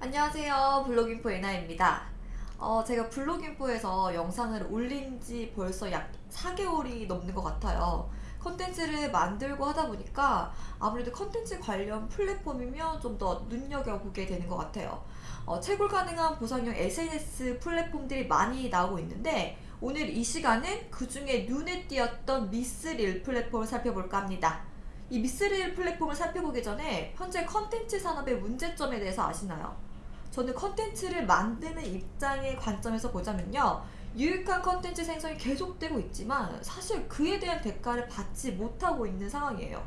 안녕하세요. 블로깅포 에나입니다. 어, 제가 블로깅포에서 영상을 올린 지 벌써 약 4개월이 넘는 것 같아요. 컨텐츠를 만들고 하다 보니까 아무래도 컨텐츠 관련 플랫폼이면 좀 더 눈여겨보게 되는 것 같아요. 어, 채굴 가능한 보상형 SNS 플랫폼들이 많이 나오고 있는데 오늘 이 시간은 그 중에 눈에 띄었던 Mithril 플랫폼을 살펴볼까 합니다. 이 Mithril 플랫폼을 살펴보기 전에 현재 컨텐츠 산업의 문제점에 대해서 아시나요? 저는 컨텐츠를 만드는 입장의 관점에서 보자면요. 유익한 컨텐츠 생성이 계속되고 있지만 사실 그에 대한 대가를 받지 못하고 있는 상황이에요.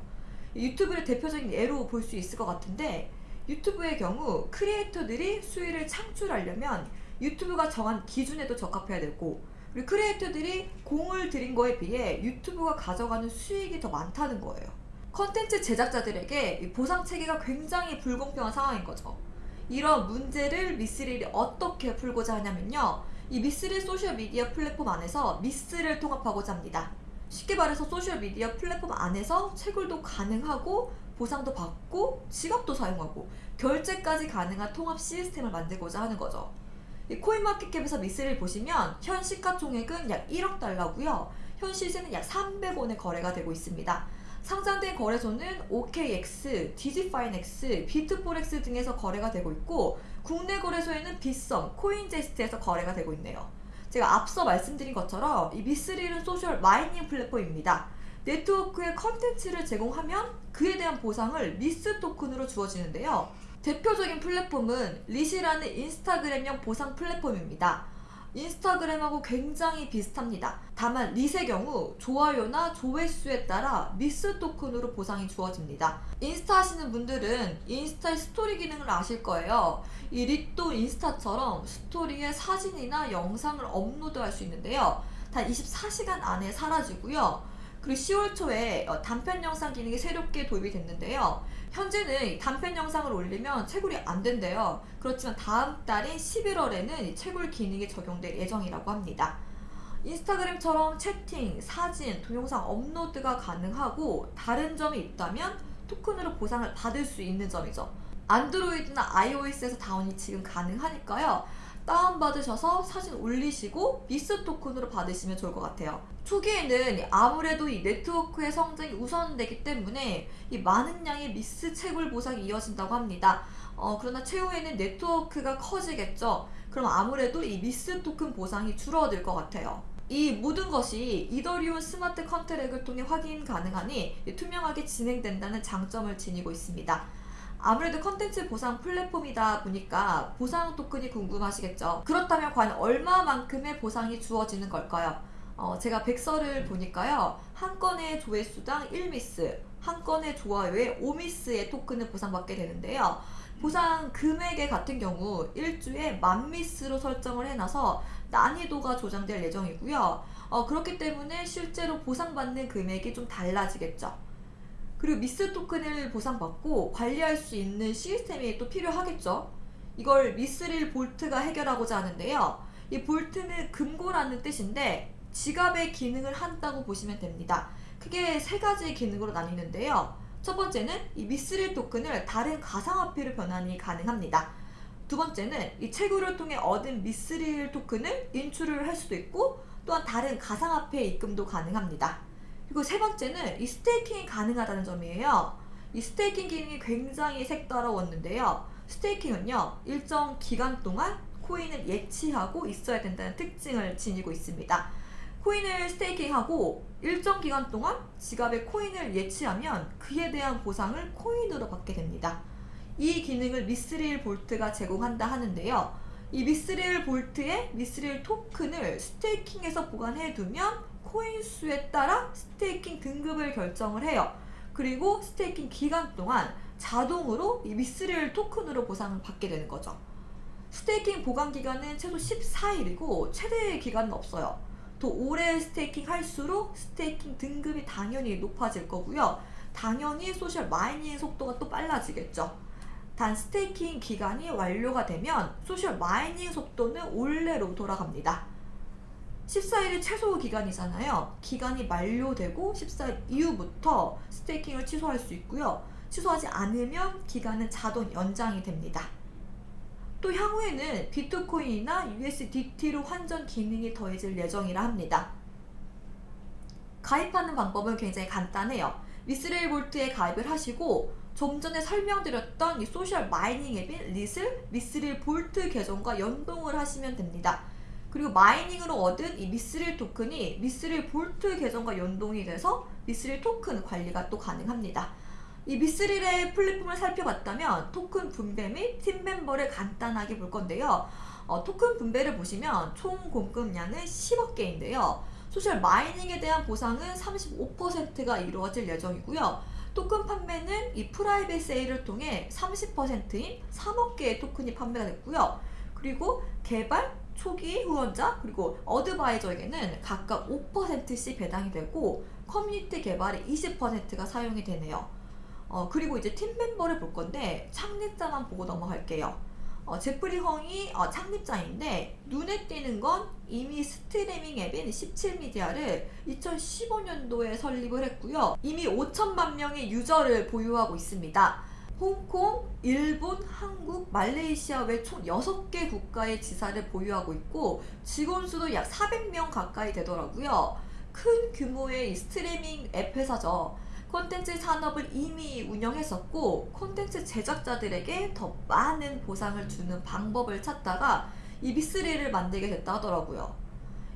유튜브를 대표적인 예로 볼 수 있을 것 같은데 유튜브의 경우 크리에이터들이 수익을 창출하려면 유튜브가 정한 기준에도 적합해야 되고 그리고 크리에이터들이 공을 들인 거에 비해 유튜브가 가져가는 수익이 더 많다는 거예요. 컨텐츠 제작자들에게 보상 체계가 굉장히 불공평한 상황인 거죠. 이런 문제를 미스릴이 어떻게 풀고자 하냐면요. 이 미스릴 소셜미디어 플랫폼 안에서 미스를 통합하고자 합니다. 쉽게 말해서 소셜미디어 플랫폼 안에서 채굴도 가능하고 보상도 받고 지갑도 사용하고 결제까지 가능한 통합 시스템을 만들고자 하는 거죠. 코인마켓캡에서 미스를 보시면 현 시가총액은 약 1억 달러고요. 현 시세는 약 300원에 거래가 되고 있습니다. 상장된 거래소는 OKX, DigiFinex, BitForex 등에서 거래가 되고 있고 국내 거래소에는 빗썸, 코인제스트에서 거래가 되고 있네요. 제가 앞서 말씀드린 것처럼 이 Mithril은 social mining 플랫폼입니다. 네트워크에 컨텐츠를 제공하면 그에 대한 보상을 MITH 토큰으로 주어지는데요. 대표적인 플랫폼은 Lit이라는 인스타그램형 보상 플랫폼입니다. 인스타그램하고 굉장히 비슷합니다. 다만 릿의 경우 좋아요나 조회수에 따라 MITH 토큰으로 보상이 주어집니다. 인스타 하시는 분들은 인스타의 스토리 기능을 아실 거예요. 이 Lit도 인스타처럼 스토리에 사진이나 영상을 업로드할 수 있는데요. 단 24시간 안에 사라지고요. 그리고 10월 초에 어, 단편 영상 기능이 새롭게 도입이 됐는데요. 현재는 단편 영상을 올리면 채굴이 안 된대요. 그렇지만 다음 달인 11월에는 채굴 기능이 적용될 예정이라고 합니다. 인스타그램처럼 채팅, 사진, 동영상 업로드가 가능하고 다른 점이 있다면 토큰으로 보상을 받을 수 있는 점이죠. 안드로이드나 iOS에서 다운이 지금 가능하니까요. 다운받으셔서 사진 올리시고 MITH 토큰으로 받으시면 좋을 것 같아요. 초기에는 아무래도 이 네트워크의 성장이 우선되기 때문에 이 많은 양의 MITH 채굴 보상이 이어진다고 합니다. 어, 그러나 최후에는 네트워크가 커지겠죠. 그럼 아무래도 이 MITH 토큰 보상이 줄어들 것 같아요. 이 모든 것이 이더리움 smart contract을 통해 확인 가능하니 투명하게 진행된다는 장점을 지니고 있습니다. 아무래도 컨텐츠 보상 플랫폼이다 보니까 보상 토큰이 궁금하시겠죠. 그렇다면 과연 얼마만큼의 보상이 주어지는 걸까요? 어, 제가 백서를 보니까요. 한 건의 조회수당 1미스, 한 건의 좋아요에 5미스의 토큰을 보상받게 되는데요. 보상 금액의 같은 경우 1주에 만미스로 설정을 해놔서 난이도가 조정될 예정이고요. 어, 그렇기 때문에 실제로 보상받는 금액이 좀 달라지겠죠. 그리고 미스 토큰을 보상받고 관리할 수 있는 시스템이 또 필요하겠죠. 이걸 미스릴 볼트가 해결하고자 하는데요. 이 볼트는 금고라는 뜻인데 지갑의 기능을 한다고 보시면 됩니다. 크게 세 가지 기능으로 나뉘는데요. 첫 번째는 이 미스릴 토큰을 다른 가상화폐로 변환이 가능합니다. 두 번째는 이 채굴을 통해 얻은 미스릴 토큰을 인출을 할 수도 있고 또한 다른 가상화폐 입금도 가능합니다. 그리고 세 번째는 이 staking이 가능하다는 점이에요. 이 staking 기능이 굉장히 색다르웠는데요. staking은요, 일정 기간 동안 코인을 예치하고 있어야 된다는 특징을 지니고 있습니다. 코인을 staking하고 일정 기간 동안 지갑에 코인을 예치하면 그에 대한 보상을 코인으로 받게 됩니다. 이 기능을 Mithril Vault가 제공한다 하는데요. 이 Mithril Vault의 Mithril 토큰을 staking해서 보관해 두면 코인 수에 따라 staking 등급을 결정을 해요. 그리고 staking 기간 동안 자동으로 이 Mithril 토큰으로 보상을 받게 되는 거죠. staking 보관 기간은 최소 14일이고 최대 기간은 없어요. 더 오래 staking 할수록 staking 등급이 당연히 높아질 거고요. 당연히 social mining 속도가 또 빨라지겠죠. 단 staking 기간이 완료가 되면 social mining 속도는 원래로 돌아갑니다. 14일이 최소 기간이잖아요. 기간이 만료되고 14일 이후부터 staking을 취소할 수 있고요. 취소하지 않으면 기간은 자동 연장이 됩니다. 또 향후에는 비트코인이나 USDT로 환전 기능이 더해질 예정이라 합니다. 가입하는 방법은 굉장히 간단해요. Mithril Vault에 가입을 하시고 좀 전에 설명드렸던 이 social mining 앱인 Lit을 Mithril Vault 계정과 연동을 하시면 됩니다. 그리고 mining으로 얻은 이 Mithril 토큰이 Mithril Vault 계정과 연동이 돼서 Mithril 토큰 관리가 또 가능합니다. 이 Mithril의 플랫폼을 살펴봤다면 토큰 분배 및 팀 멤버를 간단하게 볼 건데요. 어, 토큰 분배를 보시면 총 공급량은 10억 개인데요. social mining에 대한 보상은 35%가 이루어질 예정이고요. 토큰 판매는 이 private sale을 통해 30%인 3억 개의 토큰이 판매가 됐고요. 그리고 개발, 초기 후원자, 그리고 advisor에게는 각각 5%씩 배당이 되고 커뮤니티 개발에 20%가 사용이 되네요. 어, 그리고 이제 팀 멤버를 볼 건데 창립자만 보고 넘어갈게요. 어, 제프리 헝이 어, 창립자인데 눈에 띄는 건 이미 스트리밍 앱인 17미디어를 2015년도에 설립을 했고요. 이미 5천만 명의 유저를 보유하고 있습니다. 홍콩, 일본, 한국, 말레이시아 외 총 6개 국가의 지사를 보유하고 있고 직원 수도 약 400명 가까이 되더라고요. 큰 규모의 이 스트리밍 앱 회사죠. 콘텐츠 산업을 이미 운영했었고 콘텐츠 제작자들에게 더 많은 보상을 주는 방법을 찾다가 이 Mithril을 만들게 됐다 하더라고요.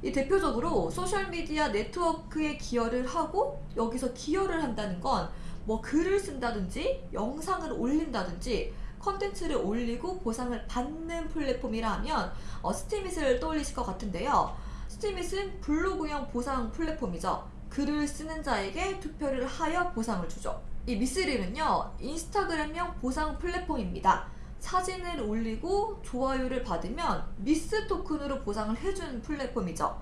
이 대표적으로 소셜미디어 네트워크에 기여를 하고 여기서 기여를 한다는 건 뭐 글을 쓴다든지 영상을 올린다든지 컨텐츠를 올리고 보상을 받는 플랫폼이라 하면 어, 스티밋을 떠올리실 것 같은데요. 스티밋은 블로그형 보상 플랫폼이죠. 글을 쓰는 자에게 투표를 하여 보상을 주죠. 이 미스릴은요, 인스타그램형 보상 플랫폼입니다. 사진을 올리고 좋아요를 받으면 미스 토큰으로 보상을 해주는 플랫폼이죠.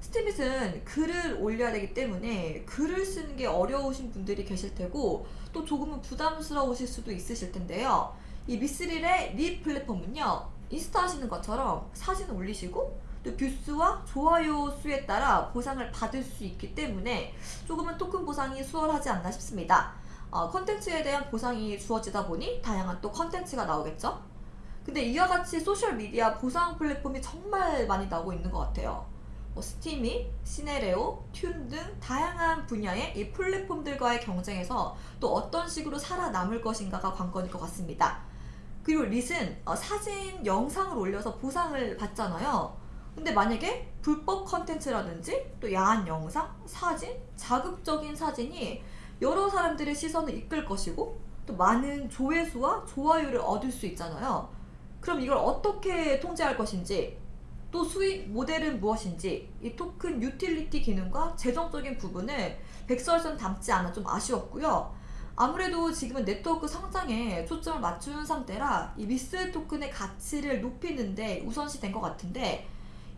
스티밋은 글을 올려야 되기 때문에 글을 쓰는 게 어려우신 분들이 계실 테고 또 조금은 부담스러우실 수도 있으실 텐데요. 이 Mithril의 Lit 플랫폼은요, 인스타 하시는 것처럼 사진 올리시고 또 view수와 좋아요 수에 따라 보상을 받을 수 있기 때문에 조금은 토큰 보상이 수월하지 않나 싶습니다. 어, 컨텐츠에 대한 보상이 주어지다 보니 다양한 또 컨텐츠가 나오겠죠? 근데 이와 같이 소셜미디어 보상 플랫폼이 정말 많이 나오고 있는 것 같아요. 뭐 Steemit, Synereo, TUNE 등 다양한 분야의 이 플랫폼들과의 경쟁에서 또 어떤 식으로 살아남을 것인가가 관건일 것 같습니다. 그리고 Lit은 어, 사진, 영상을 올려서 보상을 받잖아요. 근데 만약에 불법 컨텐츠라든지 또 야한 영상, 사진, 자극적인 사진이 여러 사람들의 시선을 이끌 것이고 또 많은 조회수와 좋아요를 얻을 수 있잖아요. 그럼 이걸 어떻게 통제할 것인지 또 수익 모델은 무엇인지 이 토큰 유틸리티 기능과 재정적인 부분을 백서에선 담지 않아 좀 아쉬웠고요. 아무래도 지금은 네트워크 성장에 초점을 맞추는 상태라 이 MITH 토큰의 가치를 높이는데 우선시 된 것 같은데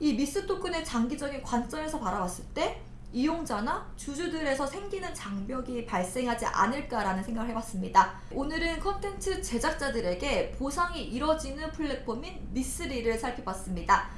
이 MITH 토큰의 장기적인 관점에서 바라봤을 때 이용자나 주주들에서 생기는 장벽이 발생하지 않을까라는 생각을 해봤습니다. 오늘은 컨텐츠 제작자들에게 보상이 이뤄지는 플랫폼인 Mithril을 살펴봤습니다.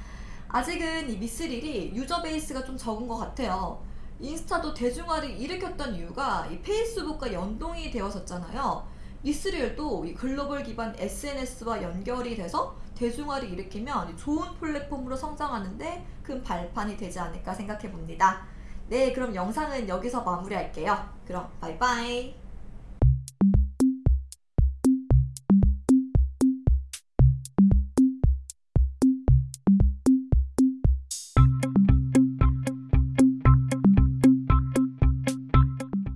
아직은 이 Mithril이 user base가 좀 적은 것 같아요. 인스타도 대중화를 일으켰던 이유가 이 페이스북과 연동이 되었었잖아요. 미스릴도 이 글로벌 기반 SNS와 연결이 돼서 대중화를 일으키면 좋은 플랫폼으로 성장하는데 큰 발판이 되지 않을까 생각해 봅니다. 네, 그럼 영상은 여기서 마무리할게요. 그럼 바이바이.